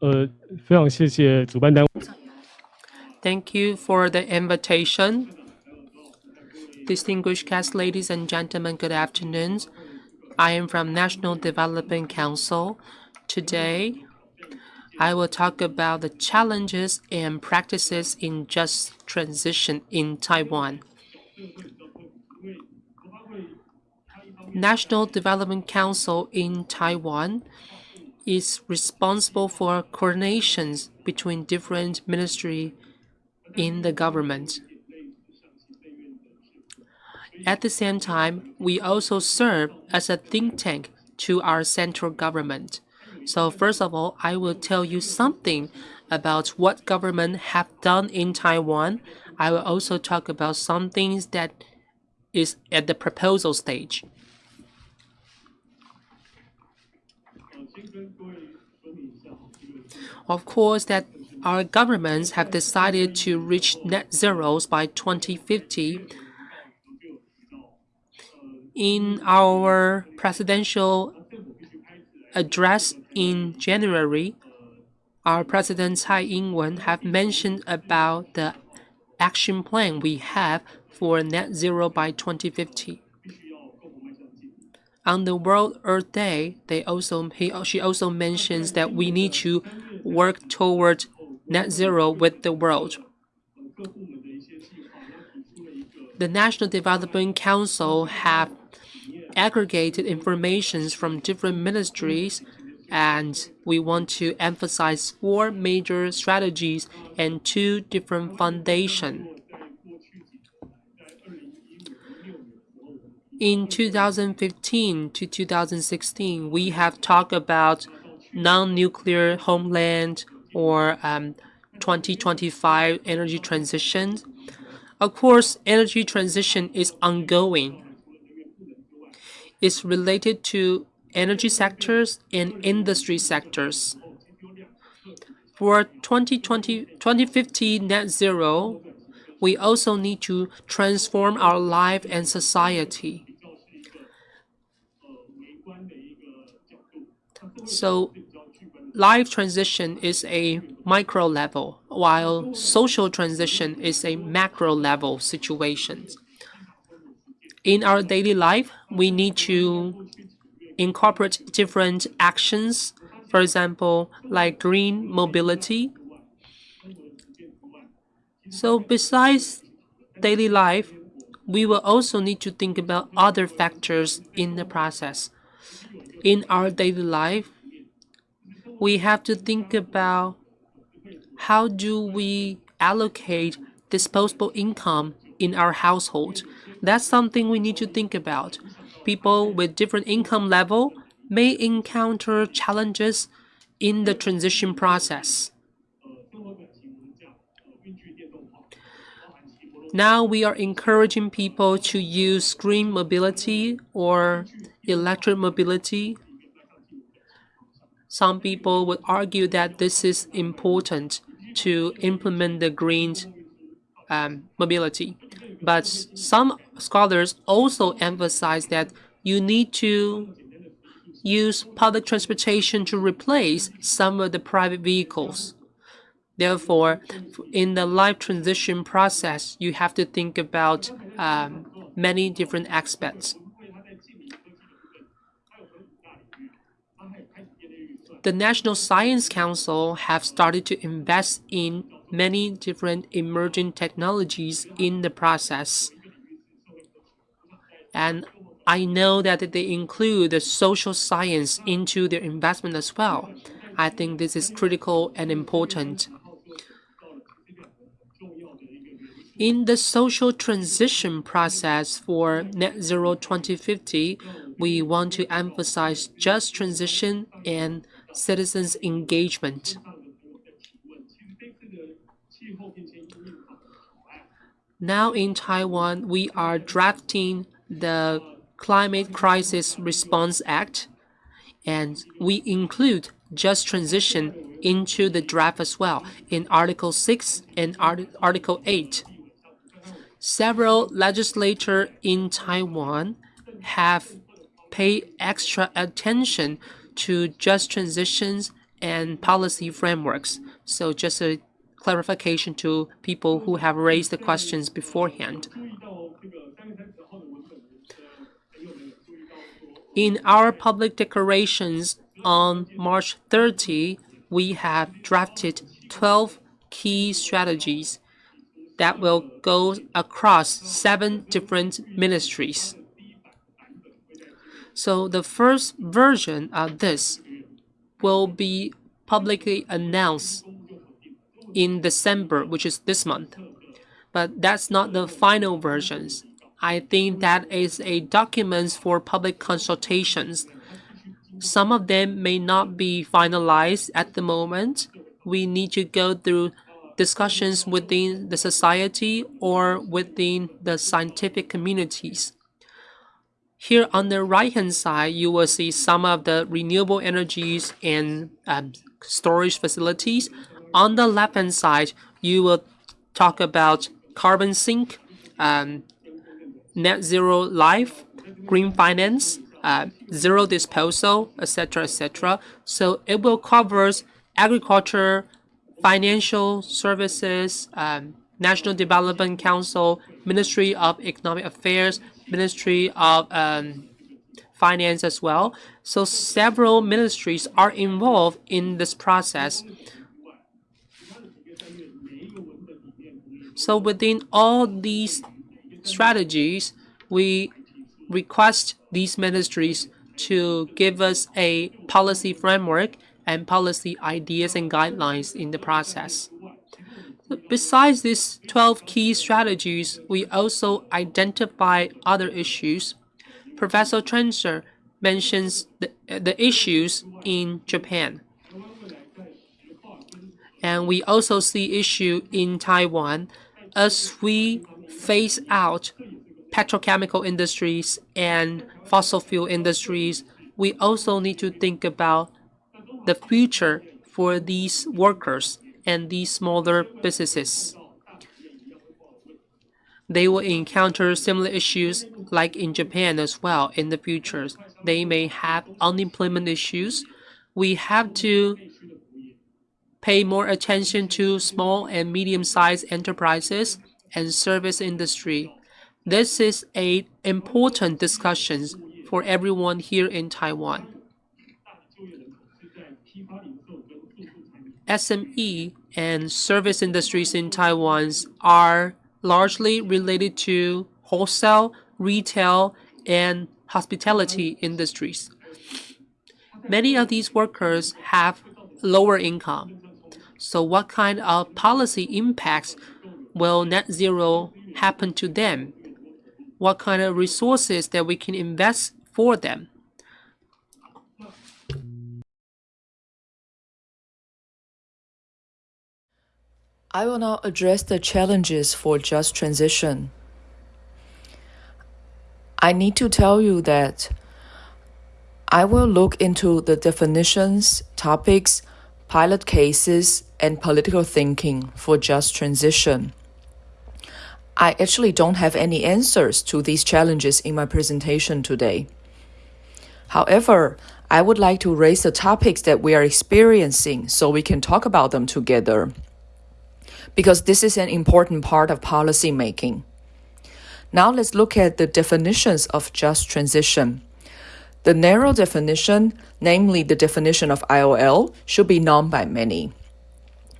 呃，非常谢谢主办单位。Thank you for the invitation. Distinguished guests, ladies and gentlemen, good afternoon. I am from National Development Council. Today, I will talk about the challenges and practices in just transition in Taiwan. National Development Council in Taiwan is responsible for coordinations between different ministries in the government. At the same time, we also serve as a think tank to our central government. So first of all, I will tell you something about what government have done in Taiwan. I will also talk about some things that is at the proposal stage. Of course, that our governments have decided to reach net zeros by 2050. In our presidential address in January, our President Tsai Ing-wen have mentioned about the action plan we have for net zero by 2050. On the World Earth Day, they also he, she also mentions that we need to work toward net zero with the world. The National Development Council have aggregated information from different ministries and we want to emphasize four major strategies and two different foundations. In 2015 to 2016, we have talked about non-nuclear homeland or um, 2025 energy transition. Of course, energy transition is ongoing. It's related to energy sectors and industry sectors. For 2020, 2050 net zero, we also need to transform our life and society. So life transition is a micro level, while social transition is a macro level situation. In our daily life, we need to incorporate different actions, for example, like green mobility. So besides daily life, we will also need to think about other factors in the process. In our daily life, we have to think about how do we allocate disposable income in our household. That's something we need to think about. People with different income level may encounter challenges in the transition process. Now we are encouraging people to use green mobility or electric mobility some people would argue that this is important to implement the green um, mobility. But some scholars also emphasize that you need to use public transportation to replace some of the private vehicles. Therefore, in the life transition process, you have to think about um, many different aspects. the National Science Council have started to invest in many different emerging technologies in the process. And I know that they include the social science into their investment as well. I think this is critical and important. In the social transition process for Net Zero 2050, we want to emphasize just transition and citizens' engagement. Now in Taiwan, we are drafting the Climate Crisis Response Act, and we include just transition into the draft as well in Article 6 and Art Article 8. Several legislators in Taiwan have paid extra attention to just transitions and policy frameworks. So just a clarification to people who have raised the questions beforehand. In our public declarations on March 30, we have drafted 12 key strategies that will go across seven different ministries. So the first version of this will be publicly announced in December, which is this month. But that's not the final versions. I think that is a document for public consultations. Some of them may not be finalized at the moment. We need to go through discussions within the society or within the scientific communities. Here on the right hand side, you will see some of the renewable energies and um, storage facilities. On the left hand side, you will talk about carbon sink, um, net zero life, green finance, uh, zero disposal, etc., etc. So it will cover agriculture, financial services, um, National Development Council, Ministry of Economic Affairs, Ministry of um, Finance as well. So several ministries are involved in this process. So within all these strategies, we request these ministries to give us a policy framework and policy ideas and guidelines in the process. Besides these 12 key strategies, we also identify other issues. Professor Trencher mentions the, the issues in Japan. And we also see issue in Taiwan as we phase out petrochemical industries and fossil fuel industries, we also need to think about the future for these workers and these smaller businesses. They will encounter similar issues like in Japan as well in the future. They may have unemployment issues. We have to pay more attention to small and medium-sized enterprises and service industry. This is a important discussion for everyone here in Taiwan. SME and service industries in Taiwan are largely related to wholesale, retail, and hospitality industries. Many of these workers have lower income. So what kind of policy impacts will net zero happen to them? What kind of resources that we can invest for them? I will now address the challenges for just transition. I need to tell you that I will look into the definitions, topics, pilot cases, and political thinking for just transition. I actually don't have any answers to these challenges in my presentation today. However, I would like to raise the topics that we are experiencing so we can talk about them together because this is an important part of policy making. Now let's look at the definitions of just transition. The narrow definition, namely the definition of ILO, should be known by many.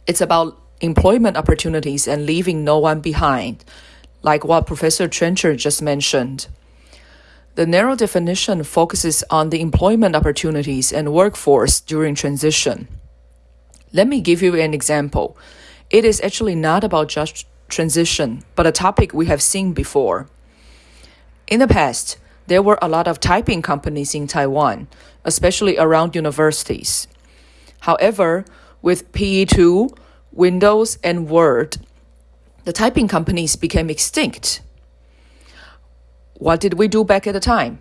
It's about employment opportunities and leaving no one behind, like what Professor Trencher just mentioned. The narrow definition focuses on the employment opportunities and workforce during transition. Let me give you an example it is actually not about just transition, but a topic we have seen before. In the past, there were a lot of typing companies in Taiwan, especially around universities. However, with PE2, Windows, and Word, the typing companies became extinct. What did we do back at the time?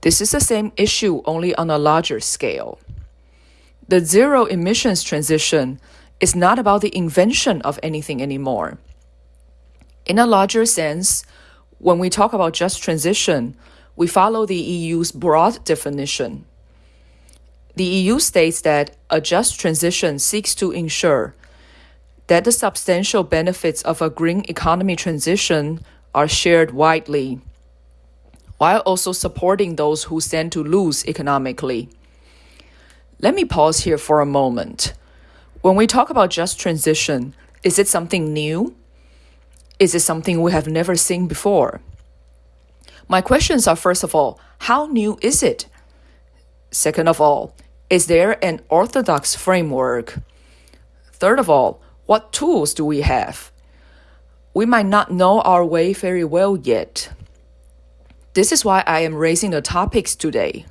This is the same issue, only on a larger scale. The zero emissions transition is not about the invention of anything anymore. In a larger sense, when we talk about just transition, we follow the EU's broad definition. the EU states that a just transition seeks to ensure that the substantial benefits of a green economy transition are shared widely, while also supporting those who stand to lose economically. Let me pause here for a moment. When we talk about just transition, is it something new? Is it something we have never seen before? My questions are first of all, how new is it? Second of all, is there an orthodox framework? Third of all, what tools do we have? We might not know our way very well yet. This is why I am raising the topics today.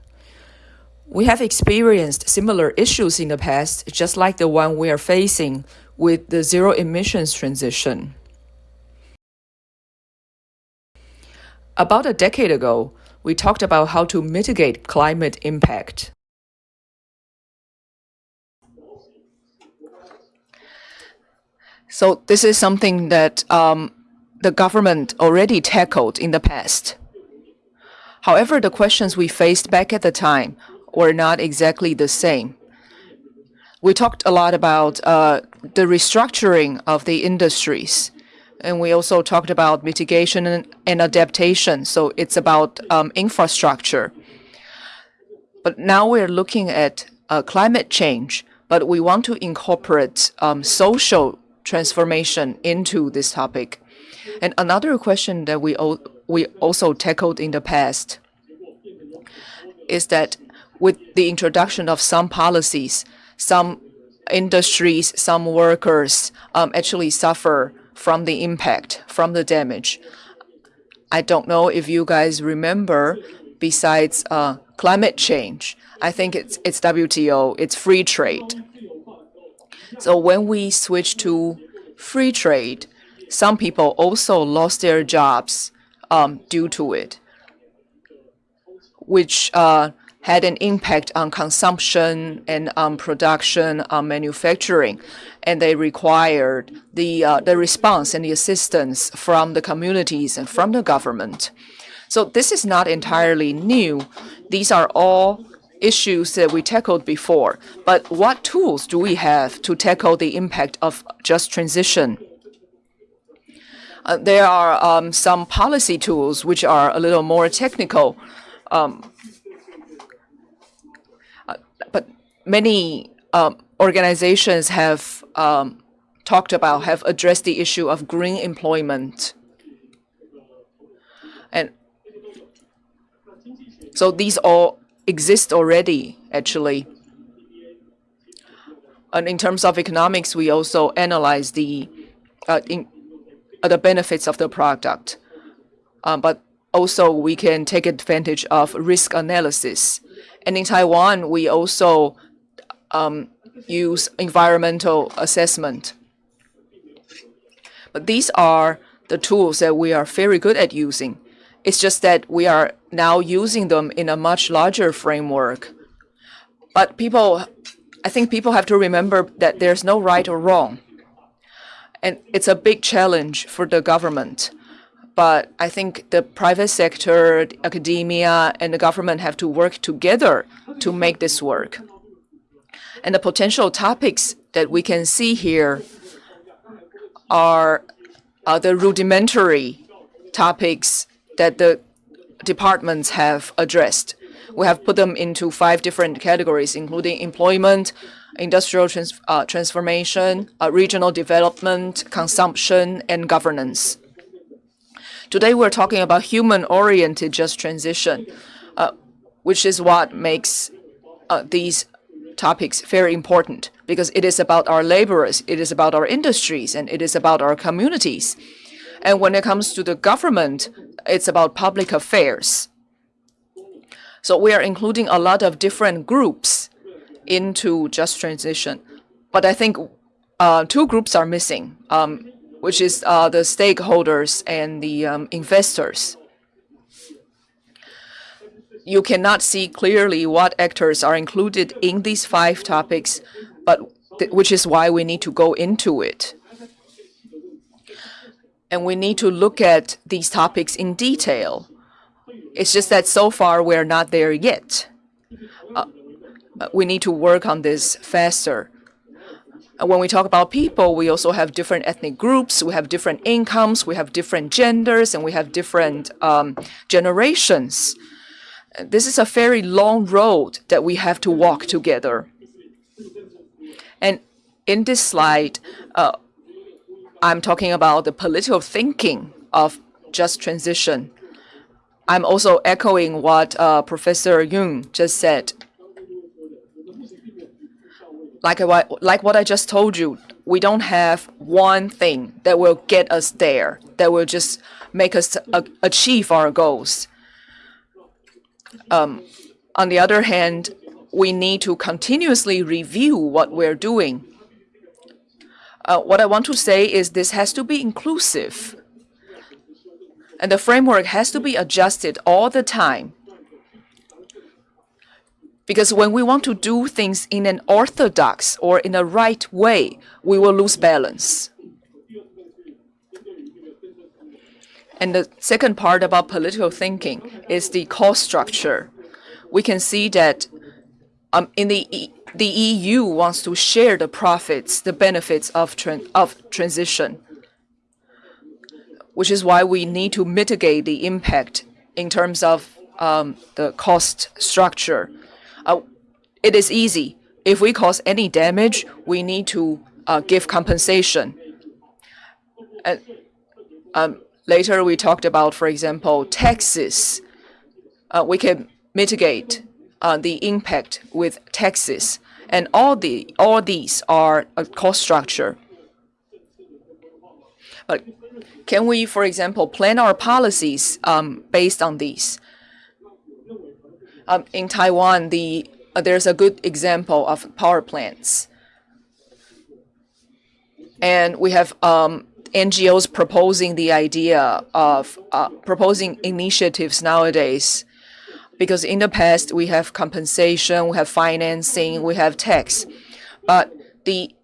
We have experienced similar issues in the past, just like the one we are facing with the zero emissions transition. About a decade ago, we talked about how to mitigate climate impact. So this is something that um, the government already tackled in the past. However, the questions we faced back at the time were not exactly the same. We talked a lot about uh, the restructuring of the industries, and we also talked about mitigation and, adaptation. So it's about um, infrastructure. But now we're looking at uh, climate change, but we want to incorporate um, social transformation into this topic. And another question that we, we also tackled in the past is that with the introduction of some policies, some industries, some workers um, actually suffer from the impact, from the damage. I don't know if you guys remember, besides uh, climate change, I think it's, it's WTO, it's free trade. So when we switch to free trade, some people also lost their jobs um, due to it, which uh, had an impact on consumption and on production, on manufacturing, and they required the uh, the response and the assistance from the communities and from the government. So this is not entirely new. These are all issues that we tackled before. But what tools do we have to tackle the impact of just transition? Uh, there are um, some policy tools which are a little more technical. Um, uh, but many um, organizations have um, talked about, have addressed the issue of green employment. And so these all exist already, actually. And in terms of economics, we also analyze the uh, in, uh, the benefits of the product. Um, but also we can take advantage of risk analysis. And in Taiwan, we also um, use environmental assessment. But these are the tools that we are very good at using. It's just that we are now using them in a much larger framework. But people, I think people have to remember that there's no right or wrong. And it's a big challenge for the government. But I think the private sector, academia, and the government have to work together to make this work. And the potential topics that we can see here are the rudimentary topics that the departments have addressed. We have put them into five different categories, including employment, industrial trans uh, transformation, uh, regional development, consumption, and governance. Today, we're talking about human-oriented just transition, uh, which is what makes uh, these topics very important because it is about our laborers, it is about our industries, and it is about our communities. And when it comes to the government, it's about public affairs. So we are including a lot of different groups into just transition. But I think uh, two groups are missing, um, which is uh, the stakeholders and the um, investors. You cannot see clearly what actors are included in these five topics, but which is why we need to go into it and we need to look at these topics in detail. It's just that so far we're not there yet. Uh, uh, we need to work on this faster. When we talk about people, we also have different ethnic groups, we have different incomes, we have different genders, and we have different um, generations. This is a very long road that we have to walk together. And in this slide, uh, I'm talking about the political thinking of just transition. I'm also echoing what uh, Professor Jung just said. Like, like what I just told you, we don't have one thing that will get us there, that will just make us achieve our goals. Um, on the other hand, we need to continuously review what we're doing. Uh, what I want to say is this has to be inclusive. And the framework has to be adjusted all the time. Because when we want to do things in an orthodox or in a right way, we will lose balance. And the second part about political thinking is the cost structure. We can see that um, in the e the EU wants to share the profits, the benefits of, of transition which is why we need to mitigate the impact in terms of um, the cost structure. Uh, it is easy. If we cause any damage, we need to uh, give compensation. And, um, later, we talked about, for example, taxes. Uh, we can mitigate uh, the impact with taxes, and all the all these are a cost structure. But can we, for example, plan our policies um, based on these? Um, in Taiwan, the uh, there's a good example of power plants. And we have um, NGOs proposing the idea of uh, proposing initiatives nowadays. Because in the past, we have compensation, we have financing, we have tax. But the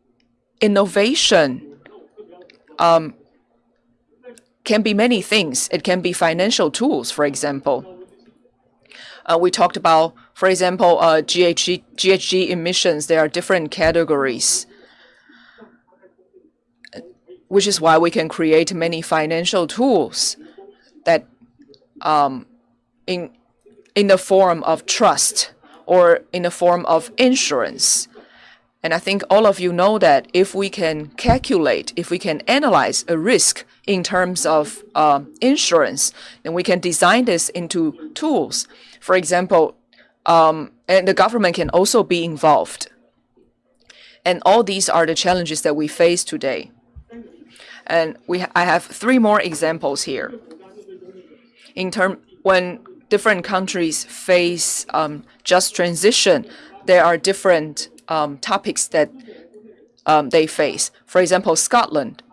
innovation um, can be many things. It can be financial tools, for example. Uh, we talked about, for example, uh, GHG, GHG emissions. There are different categories, which is why we can create many financial tools that um, in, in the form of trust or in the form of insurance. And I think all of you know that if we can calculate, if we can analyze a risk in terms of uh, insurance, then we can design this into tools. For example, um, and the government can also be involved. And all these are the challenges that we face today. And we, I have three more examples here. In term, when different countries face um, just transition, there are different um, topics that um, they face. For example, Scotland.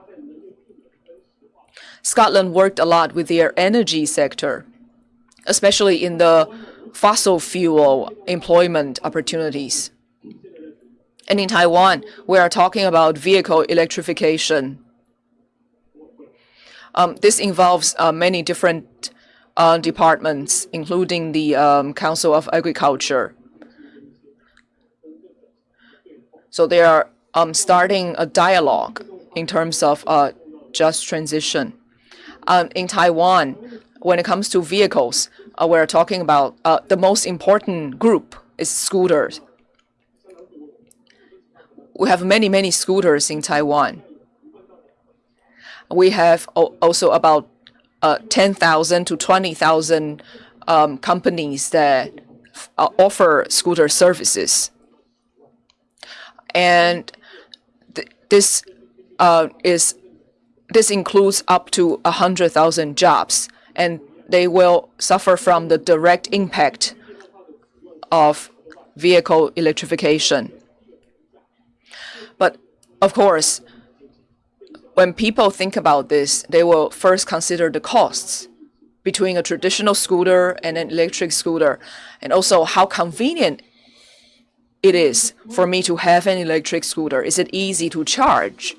Scotland worked a lot with their energy sector, especially in the fossil fuel employment opportunities. And in Taiwan, we are talking about vehicle electrification. Um, this involves uh, many different uh, departments, including the um, Council of Agriculture. So they are um, starting a dialogue in terms of uh, just transition um, in Taiwan, when it comes to vehicles, uh, we're talking about uh, the most important group is scooters. We have many, many scooters in Taiwan. We have also about uh, 10,000 to 20,000 um, companies that uh, offer scooter services. And th this uh, is this includes up to 100,000 jobs, and they will suffer from the direct impact of vehicle electrification. But of course, when people think about this, they will first consider the costs between a traditional scooter and an electric scooter, and also how convenient it is for me to have an electric scooter. Is it easy to charge?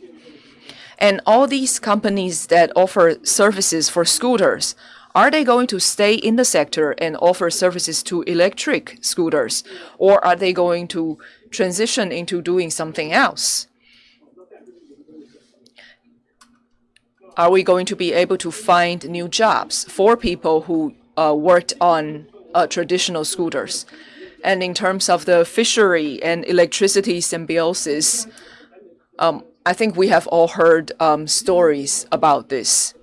And all these companies that offer services for scooters Are they going to stay in the sector and offer services to electric scooters, or are they going to transition into doing something else? Are we going to be able to find new jobs for people who uh, worked on uh, traditional scooters? And in terms of the fishery and electricity symbiosis, um, I think we have all heard um, stories about this.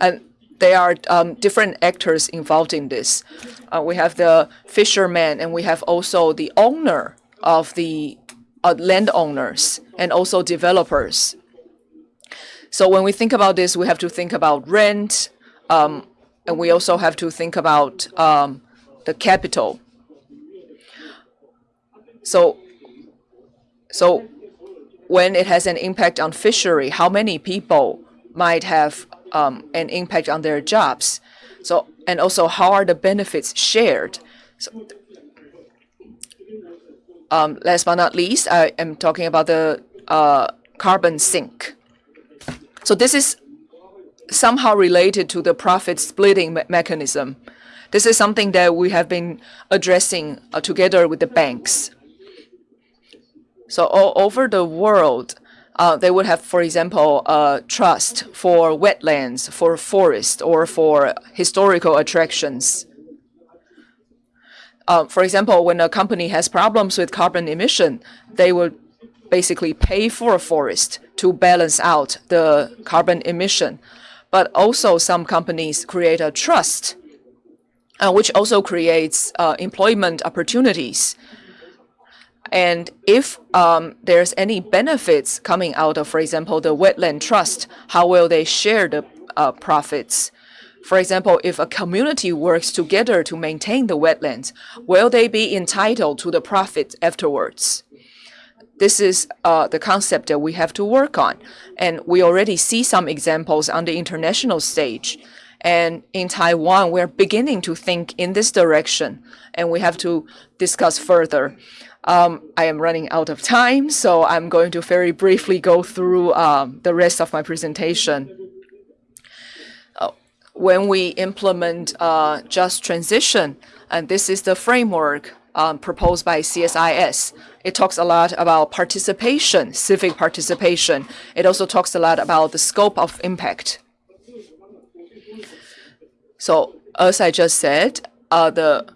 And there are um, different actors involved in this. Uh, we have the fishermen, and we have also the owner of the uh, landowners and also developers. So when we think about this, we have to think about rent, um, and we also have to think about um, the capital. So, so when it has an impact on fishery, how many people might have um, an impact on their jobs? So, and also how are the benefits shared? So, um, last but not least, I am talking about the uh, carbon sink. So this is somehow related to the profit splitting me mechanism. This is something that we have been addressing uh, together with the banks. So all over the world, uh, they would have, for example, a trust for wetlands, for forest, or for historical attractions. Uh, for example, when a company has problems with carbon emission, they would basically pay for a forest to balance out the carbon emission. But also some companies create a trust, uh, which also creates uh, employment opportunities and if um, there's any benefits coming out of, for example, the wetland trust, how will they share the uh, profits? For example, if a community works together to maintain the wetlands, will they be entitled to the profit afterwards? This is uh, the concept that we have to work on. And we already see some examples on the international stage. And in Taiwan, we're beginning to think in this direction, and we have to discuss further. Um, I am running out of time, so I'm going to very briefly go through um, the rest of my presentation. Uh, when we implement uh, just transition, and this is the framework um, proposed by CSIS, it talks a lot about participation, civic participation. It also talks a lot about the scope of impact. So as I just said, uh, the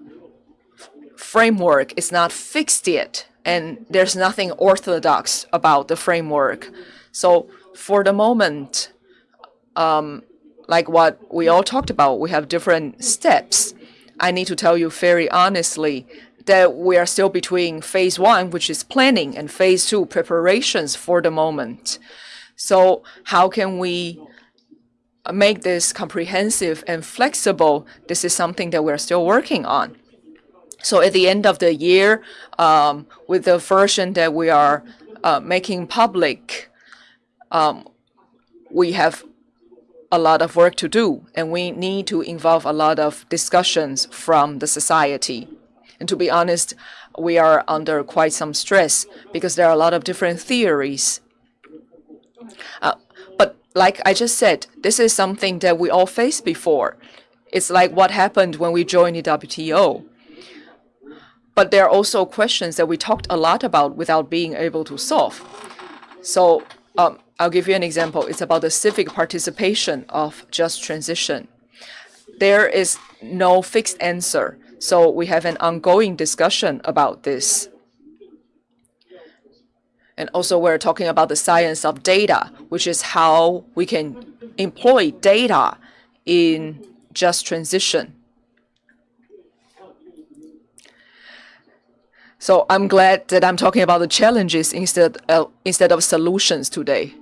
framework is not fixed yet, and there's nothing orthodox about the framework. So for the moment, um, like what we all talked about, we have different steps. I need to tell you very honestly that we are still between phase one, which is planning, and phase two, preparations for the moment. So how can we make this comprehensive and flexible? This is something that we're still working on. So at the end of the year, um, with the version that we are uh, making public, um, we have a lot of work to do, and we need to involve a lot of discussions from the society. And to be honest, we are under quite some stress because there are a lot of different theories. Uh, but like I just said, this is something that we all faced before. It's like what happened when we joined the WTO. But there are also questions that we talked a lot about without being able to solve. So um, I'll give you an example. It's about the civic participation of just transition. There is no fixed answer. So we have an ongoing discussion about this. And also we're talking about the science of data, which is how we can employ data in just transition. So I'm glad that I'm talking about the challenges instead, uh, instead of solutions today.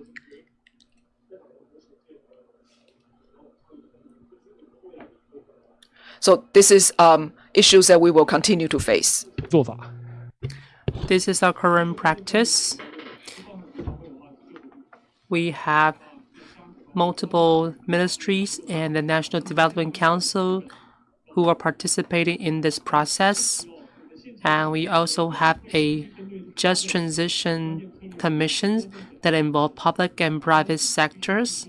So this is um, issues that we will continue to face. This is our current practice. We have multiple ministries and the National Development Council who are participating in this process. And we also have a just transition commissions that involve public and private sectors.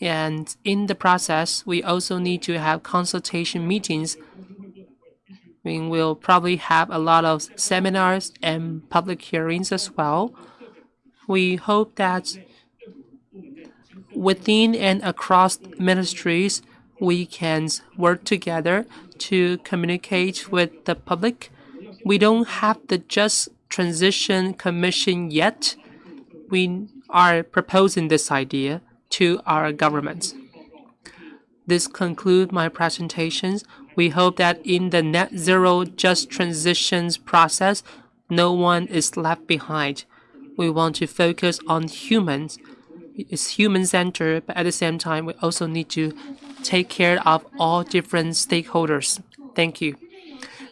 And in the process, we also need to have consultation meetings. We will probably have a lot of seminars and public hearings as well. We hope that within and across ministries, we can work together to communicate with the public. We don't have the Just Transition Commission yet. We are proposing this idea to our government. This concludes my presentations. We hope that in the net zero just transitions process, no one is left behind. We want to focus on humans it's human centered, but at the same time, we also need to take care of all different stakeholders. Thank you.